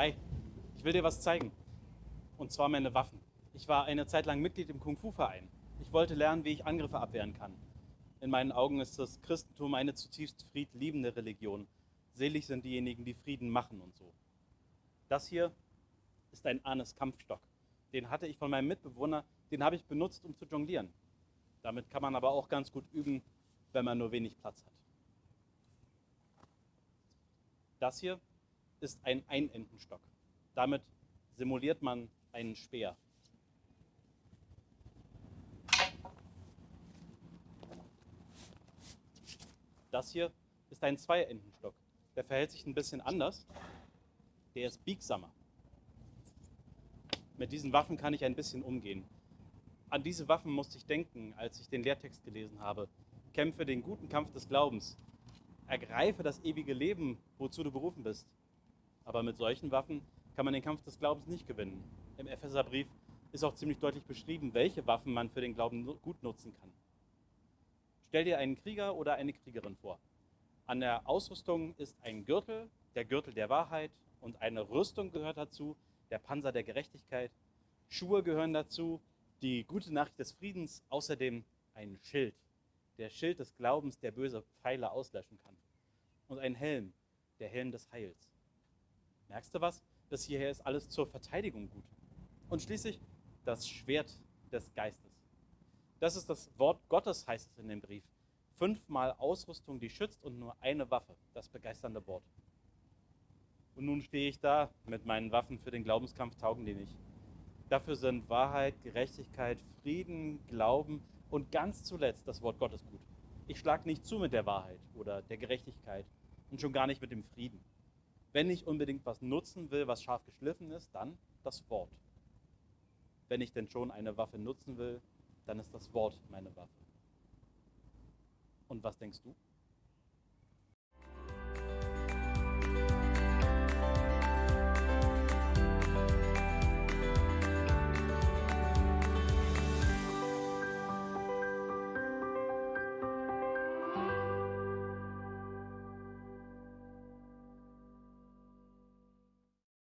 Ich will dir was zeigen. Und zwar meine Waffen. Ich war eine Zeit lang Mitglied im Kung-Fu-Verein. Ich wollte lernen, wie ich Angriffe abwehren kann. In meinen Augen ist das Christentum eine zutiefst friedliebende Religion. Selig sind diejenigen, die Frieden machen und so. Das hier ist ein Arnes Kampfstock. Den hatte ich von meinem Mitbewohner, den habe ich benutzt, um zu jonglieren. Damit kann man aber auch ganz gut üben, wenn man nur wenig Platz hat. Das hier ist ein Einendenstock. Damit simuliert man einen Speer. Das hier ist ein Zweiendenstock. Der verhält sich ein bisschen anders. Der ist biegsamer. Mit diesen Waffen kann ich ein bisschen umgehen. An diese Waffen musste ich denken, als ich den Lehrtext gelesen habe. Kämpfe den guten Kampf des Glaubens. Ergreife das ewige Leben, wozu du berufen bist. Aber mit solchen Waffen kann man den Kampf des Glaubens nicht gewinnen. Im Epheserbrief ist auch ziemlich deutlich beschrieben, welche Waffen man für den Glauben gut nutzen kann. Stell dir einen Krieger oder eine Kriegerin vor. An der Ausrüstung ist ein Gürtel, der Gürtel der Wahrheit und eine Rüstung gehört dazu, der Panzer der Gerechtigkeit. Schuhe gehören dazu, die gute Nachricht des Friedens, außerdem ein Schild, der Schild des Glaubens, der böse Pfeile auslöschen kann. Und ein Helm, der Helm des Heils. Merkst du was? Das hierher ist alles zur Verteidigung gut. Und schließlich das Schwert des Geistes. Das ist das Wort Gottes, heißt es in dem Brief. Fünfmal Ausrüstung, die schützt und nur eine Waffe, das begeisternde Wort. Und nun stehe ich da mit meinen Waffen für den Glaubenskampf, taugen die nicht. Dafür sind Wahrheit, Gerechtigkeit, Frieden, Glauben und ganz zuletzt das Wort Gottes gut. Ich schlage nicht zu mit der Wahrheit oder der Gerechtigkeit und schon gar nicht mit dem Frieden. Wenn ich unbedingt was nutzen will, was scharf geschliffen ist, dann das Wort. Wenn ich denn schon eine Waffe nutzen will, dann ist das Wort meine Waffe. Und was denkst du?